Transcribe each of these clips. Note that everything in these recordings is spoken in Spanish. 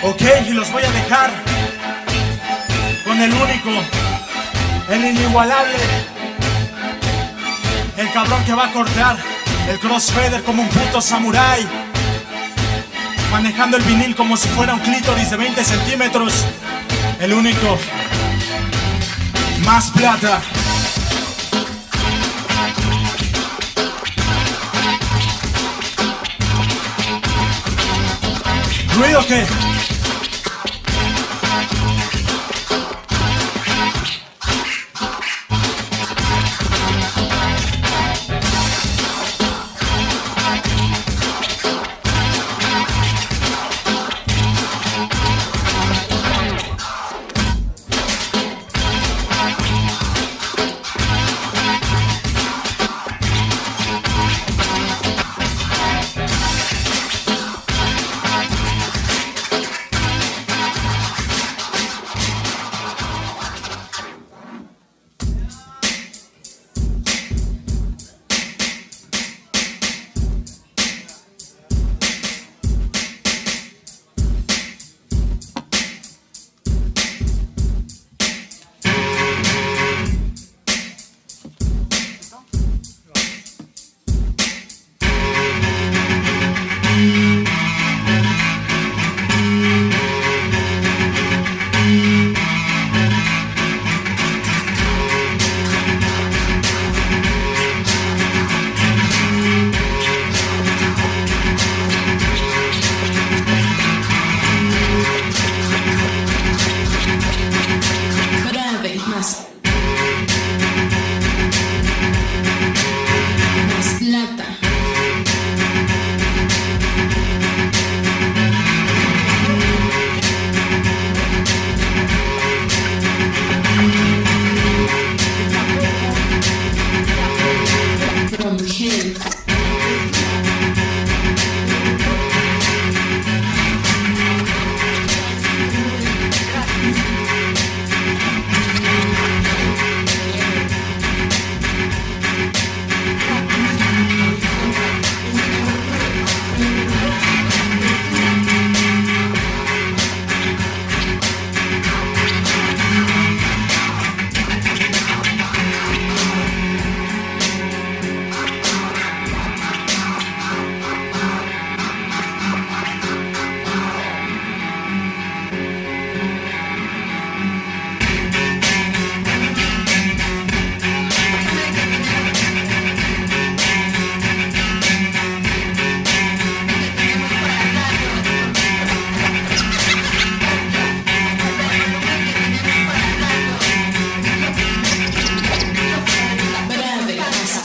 Ok, y los voy a dejar con el único, el inigualable, el cabrón que va a cortear el crossfader como un puto samurái, manejando el vinil como si fuera un clítoris de 20 centímetros, el único, más plata. ¿Ruido qué? Más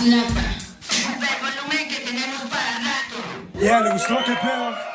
más plata. Ya, ¿le gustó? ¿Qué pedo?